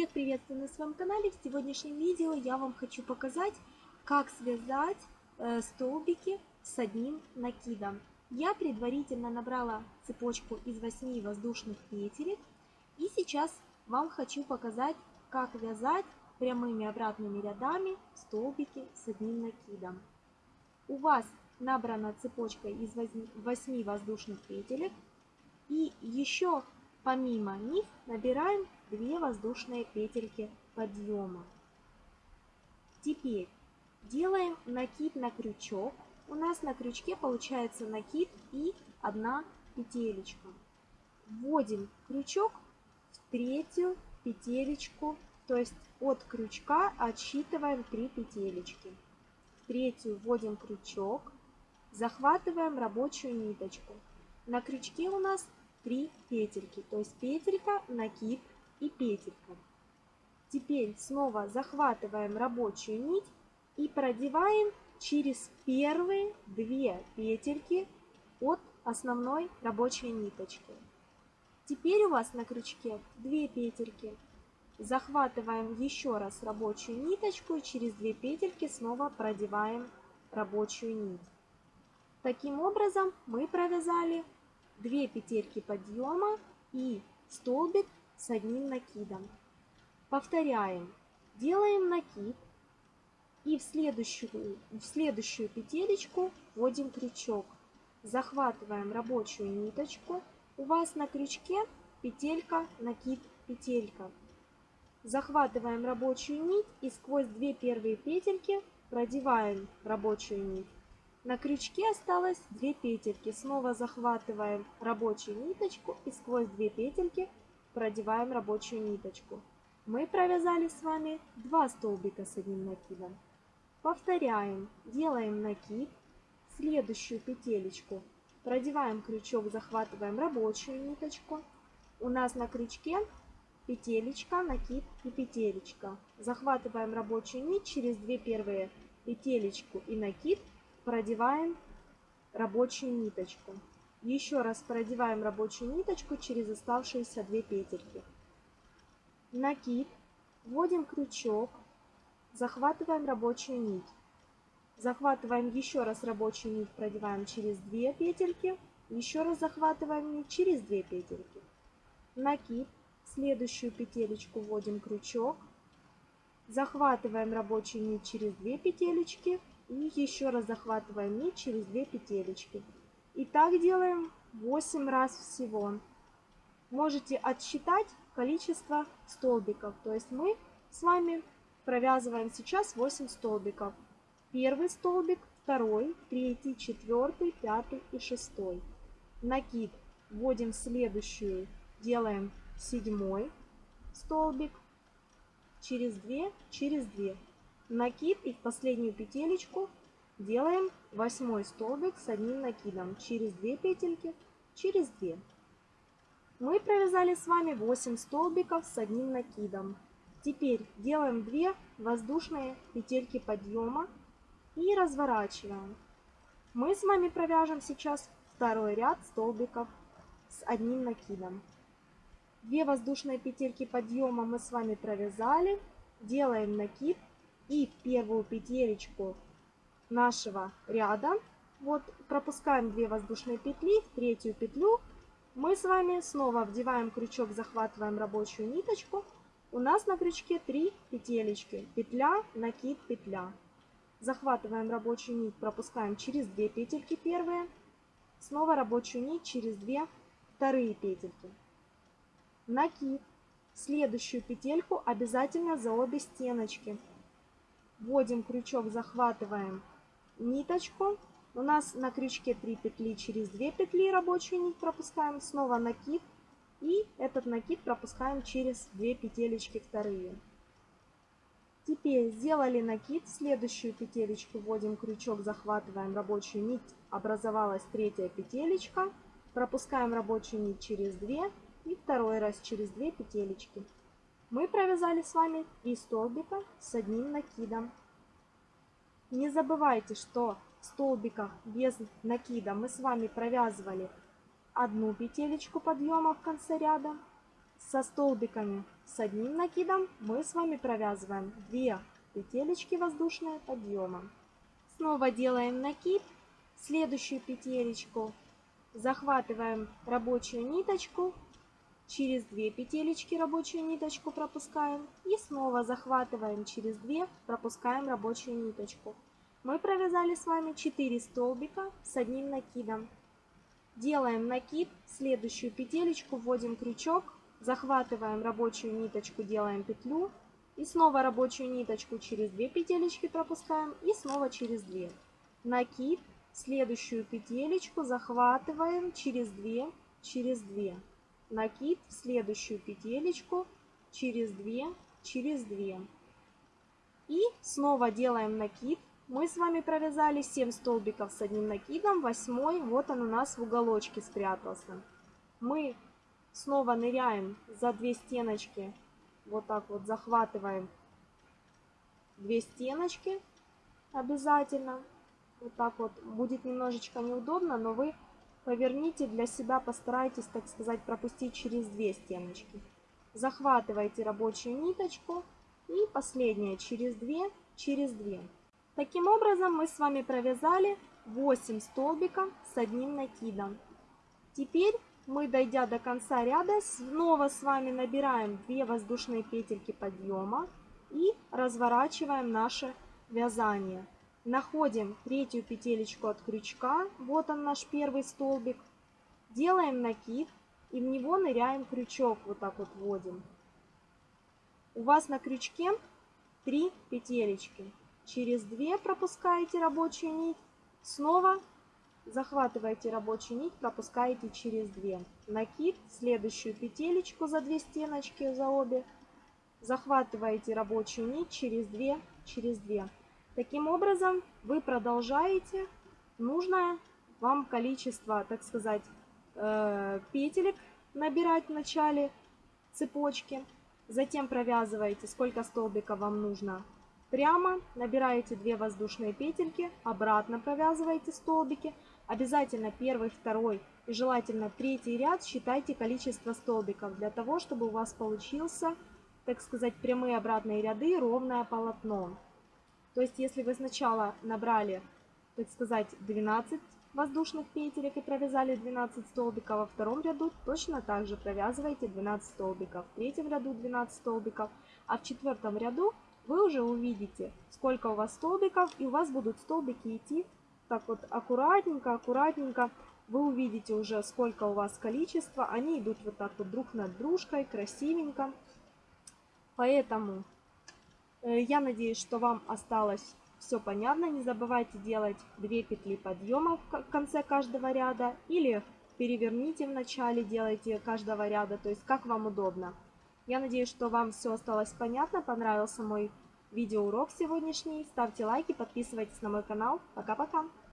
Всех приветствую на своем канале. В сегодняшнем видео я вам хочу показать, как связать э, столбики с одним накидом. Я предварительно набрала цепочку из 8 воздушных петелек. И сейчас вам хочу показать, как вязать прямыми обратными рядами столбики с одним накидом. У вас набрана цепочка из 8 воздушных петелек. И еще помимо них набираем 2 воздушные петельки подъема. Теперь делаем накид на крючок. У нас на крючке получается накид и одна петелечка. Вводим крючок в третью петелечку, то есть от крючка отсчитываем 3 петелечки. В третью вводим крючок, захватываем рабочую ниточку. На крючке у нас 3 петельки, то есть петелька, накид и петелька. Теперь снова захватываем рабочую нить и продеваем через первые две петельки от основной рабочей ниточки. Теперь у вас на крючке две петельки. Захватываем еще раз рабочую ниточку и через две петельки снова продеваем рабочую нить. Таким образом мы провязали 2 петельки подъема и столбик с одним накидом. Повторяем. Делаем накид и в следующую, в следующую петелечку вводим крючок. Захватываем рабочую ниточку. У вас на крючке петелька, накид, петелька. Захватываем рабочую нить и сквозь две первые петельки продеваем рабочую нить. На крючке осталось две петельки. Снова захватываем рабочую ниточку и сквозь две петельки продеваем рабочую ниточку. Мы провязали с вами два столбика с одним накидом. Повторяем, делаем накид, следующую петелечку продеваем крючок, захватываем рабочую ниточку. У нас на крючке петелечка, накид и петелечка. Захватываем рабочую нить, через две первые петелечку и накид продеваем рабочую ниточку. Еще раз продеваем рабочую ниточку через оставшиеся две петельки. Накид, вводим крючок, захватываем рабочую нить. Захватываем еще раз рабочую нить, продеваем через две петельки. Еще раз захватываем нить через две петельки. Накид, следующую петелечку вводим крючок. Захватываем рабочую нить через две петелечки. И еще раз захватываем нить через две петелечки. И так делаем 8 раз всего. Можете отсчитать количество столбиков. То есть мы с вами провязываем сейчас 8 столбиков. Первый столбик, второй, третий, четвертый, пятый и шестой. Накид вводим следующую, делаем седьмой столбик, через 2, через 2. Накид и в последнюю петелечку Делаем восьмой столбик с одним накидом через 2 петельки, через 2. Мы провязали с вами 8 столбиков с одним накидом. Теперь делаем 2 воздушные петельки подъема и разворачиваем. Мы с вами провяжем сейчас второй ряд столбиков с одним накидом. 2 воздушные петельки подъема мы с вами провязали. Делаем накид и в первую петелечку нашего ряда. Вот пропускаем 2 воздушные петли, в третью петлю мы с вами снова вдеваем крючок, захватываем рабочую ниточку. У нас на крючке 3 петелечки. Петля, накид, петля. Захватываем рабочую нить, пропускаем через 2 петельки первые. Снова рабочую нить через 2 вторые петельки. Накид. Следующую петельку обязательно за обе стеночки. Вводим крючок, захватываем ниточку. У нас на крючке 3 петли, через 2 петли рабочую нить пропускаем, снова накид. И этот накид пропускаем через 2 петелечки вторые. Теперь сделали накид, следующую петелечку вводим крючок, захватываем рабочую нить, образовалась третья петелечка. Пропускаем рабочую нить через 2 и второй раз через 2 петелечки. Мы провязали с вами 3 столбика с одним накидом. Не забывайте, что в столбиках без накида мы с вами провязывали одну петелечку подъема в конце ряда. Со столбиками с одним накидом мы с вами провязываем 2 петелечки воздушные подъемом. Снова делаем накид, следующую петелечку захватываем рабочую ниточку, через 2 петелечки рабочую ниточку пропускаем и снова захватываем через 2, пропускаем рабочую ниточку. Мы провязали с вами 4 столбика с одним накидом. Делаем накид, следующую петелечку вводим крючок, захватываем рабочую ниточку, делаем петлю и снова рабочую ниточку через 2 петелечки пропускаем и снова через 2. Накид, следующую петелечку захватываем через 2, через 2 накид в следующую петелечку через 2, через 2. И снова делаем накид. Мы с вами провязали 7 столбиков с одним накидом, 8 вот он у нас в уголочке спрятался. Мы снова ныряем за 2 стеночки, вот так вот захватываем 2 стеночки обязательно. Вот так вот будет немножечко неудобно, но вы Поверните для себя, постарайтесь, так сказать, пропустить через две стеночки. Захватывайте рабочую ниточку и последняя через две, через две. Таким образом мы с вами провязали 8 столбиков с одним накидом. Теперь мы, дойдя до конца ряда, снова с вами набираем 2 воздушные петельки подъема и разворачиваем наше вязание. Находим третью петелечку от крючка, вот он наш первый столбик. Делаем накид и в него ныряем крючок, вот так вот вводим. У вас на крючке 3 петелечки. Через 2 пропускаете рабочую нить, снова захватываете рабочую нить, пропускаете через 2. Накид, следующую петелечку за 2 стеночки, за обе. Захватываете рабочую нить через 2, через 2. Таким образом, вы продолжаете нужное вам количество, так сказать, э, петелек набирать в начале цепочки. Затем провязываете, сколько столбиков вам нужно прямо, набираете 2 воздушные петельки, обратно провязываете столбики. Обязательно первый, второй и желательно третий ряд считайте количество столбиков, для того, чтобы у вас получился, так сказать, прямые обратные ряды, ровное полотно. То есть, если вы сначала набрали, так сказать, 12 воздушных петелек и провязали 12 столбиков, во втором ряду точно так же провязываете 12 столбиков, в третьем ряду 12 столбиков, а в четвертом ряду вы уже увидите, сколько у вас столбиков, и у вас будут столбики идти так вот аккуратненько, аккуратненько. Вы увидите уже, сколько у вас количества, они идут вот так вот друг над дружкой, красивенько. Поэтому я надеюсь, что вам осталось все понятно. Не забывайте делать 2 петли подъема в конце каждого ряда или переверните в начале, делайте каждого ряда, то есть как вам удобно. Я надеюсь, что вам все осталось понятно, понравился мой видеоурок сегодняшний. Ставьте лайки, подписывайтесь на мой канал. Пока-пока!